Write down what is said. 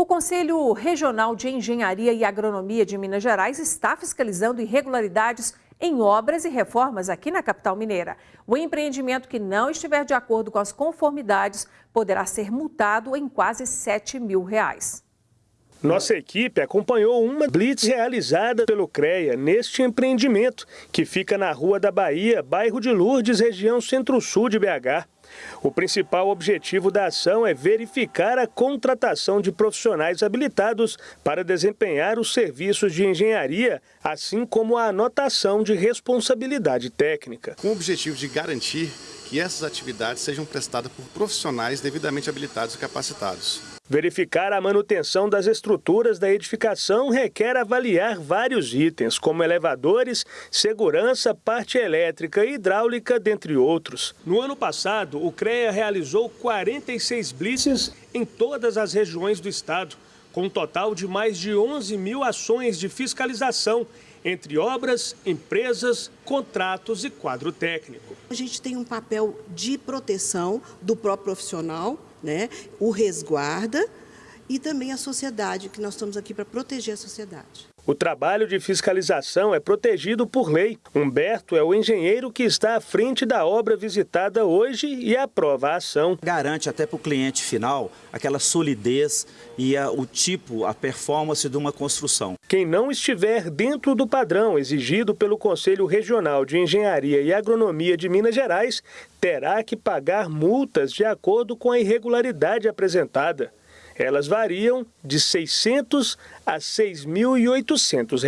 O Conselho Regional de Engenharia e Agronomia de Minas Gerais está fiscalizando irregularidades em obras e reformas aqui na capital mineira. O empreendimento que não estiver de acordo com as conformidades poderá ser multado em quase 7 mil reais. Nossa equipe acompanhou uma blitz realizada pelo CREA neste empreendimento, que fica na Rua da Bahia, bairro de Lourdes, região centro-sul de BH. O principal objetivo da ação é verificar a contratação de profissionais habilitados para desempenhar os serviços de engenharia, assim como a anotação de responsabilidade técnica. Com o objetivo de garantir que essas atividades sejam prestadas por profissionais devidamente habilitados e capacitados. Verificar a manutenção das estruturas da edificação requer avaliar vários itens, como elevadores, segurança, parte elétrica e hidráulica, dentre outros. No ano passado, o CREA realizou 46 blitzes em todas as regiões do estado, com um total de mais de 11 mil ações de fiscalização entre obras, empresas, contratos e quadro técnico. A gente tem um papel de proteção do próprio profissional, né? o resguarda e também a sociedade, que nós estamos aqui para proteger a sociedade. O trabalho de fiscalização é protegido por lei. Humberto é o engenheiro que está à frente da obra visitada hoje e aprova a ação. Garante até para o cliente final aquela solidez e a, o tipo, a performance de uma construção. Quem não estiver dentro do padrão exigido pelo Conselho Regional de Engenharia e Agronomia de Minas Gerais terá que pagar multas de acordo com a irregularidade apresentada. Elas variam de R$ 600 a R$ 6.800.